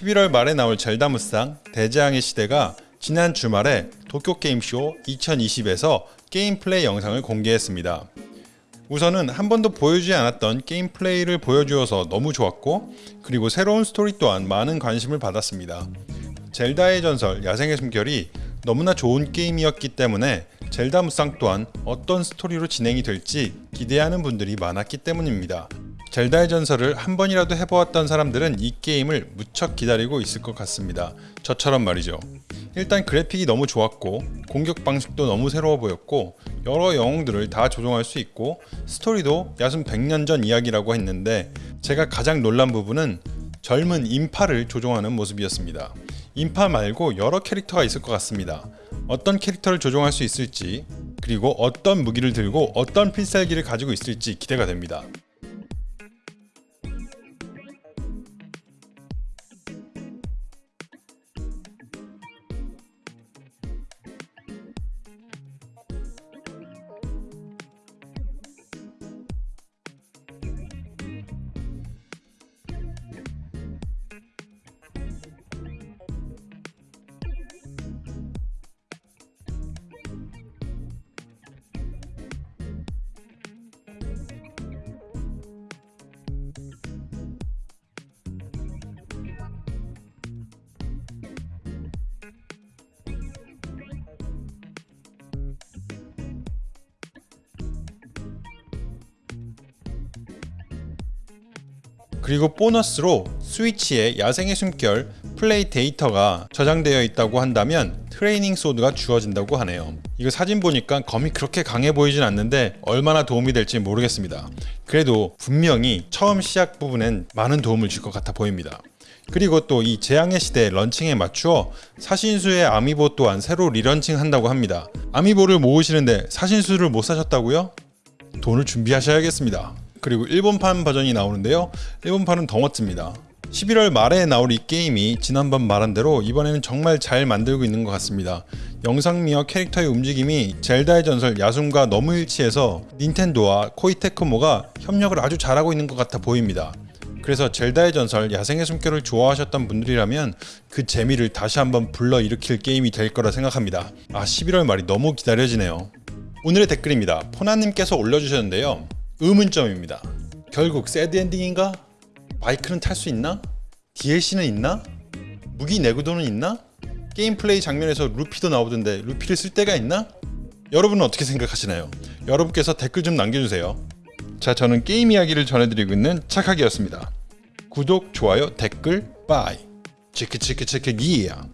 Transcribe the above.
11월 말에 나올 젤다 무쌍 대재앙의 시대가 지난 주말에 도쿄게임쇼 2020에서 게임 플레이 영상을 공개했습니다. 우선은 한 번도 보여주지 않았던 게임 플레이를 보여주어서 너무 좋았고 그리고 새로운 스토리 또한 많은 관심을 받았습니다. 젤다의 전설 야생의 숨결이 너무나 좋은 게임이었기 때문에 젤다 무쌍 또한 어떤 스토리로 진행이 될지 기대하는 분들이 많았기 때문입니다. 젤다의 전설을 한 번이라도 해보았던 사람들은 이 게임을 무척 기다리고 있을 것 같습니다. 저처럼 말이죠. 일단 그래픽이 너무 좋았고 공격 방식도 너무 새로워 보였고 여러 영웅들을 다 조종할 수 있고 스토리도 야순 100년 전 이야기라고 했는데 제가 가장 놀란 부분은 젊은 인파를 조종하는 모습이었습니다. 인파 말고 여러 캐릭터가 있을 것 같습니다. 어떤 캐릭터를 조종할 수 있을지 그리고 어떤 무기를 들고 어떤 필살기를 가지고 있을지 기대가 됩니다. 그리고 보너스로 스위치에 야생의 숨결 플레이 데이터가 저장되어 있다고 한다면 training sword가 주어진다고 하네요. 이거 사진 보니까 검이 그렇게 강해 보이진 않는데 얼마나 도움이 될지 모르겠습니다. 그래도 분명히 처음 시작 부분엔 많은 도움을 줄 것 같아 보입니다. 그리고 또 이 재앙의 시대 런칭에 맞추어 사신수의 아미보 또한 새로 relaunching 한다고 합니다. 아미보를 모으시는데 사신수를 못 사셨다고요? 돈을 준비하셔야겠습니다. 그리고 일본판 버전이 나오는데요. 일본판은 더 멋집니다. 11월 말에 나올 이 게임이 지난번 말한 대로 이번에는 정말 잘 만들고 있는 것 같습니다. 영상미와 캐릭터의 움직임이 젤다의 전설 야숨과 너무 일치해서 닌텐도와 코이테크모가 협력을 아주 잘하고 있는 것 같아 보입니다. 그래서 젤다의 전설 야생의 숨결을 좋아하셨던 분들이라면 그 재미를 다시 한번 불러일으킬 게임이 될 거라 생각합니다. 아 11월 말이 너무 기다려지네요. 오늘의 댓글입니다. 포나님께서 올려주셨는데요. 의문점입니다. 결국 sad ending인가? 바이크는 탈 수 있나? DLC는 있나? 무기 내구도는 있나? 게임 플레이 장면에서 루피도 나오던데 루피를 쓸 데가 있나? 여러분은 어떻게 생각하시나요? 여러분께서 댓글 좀 남겨주세요. 자 저는 게임 이야기를 전해드리고 있는 착하기였습니다. 구독, 좋아요, 댓글, bye. 치크치크치크 기야.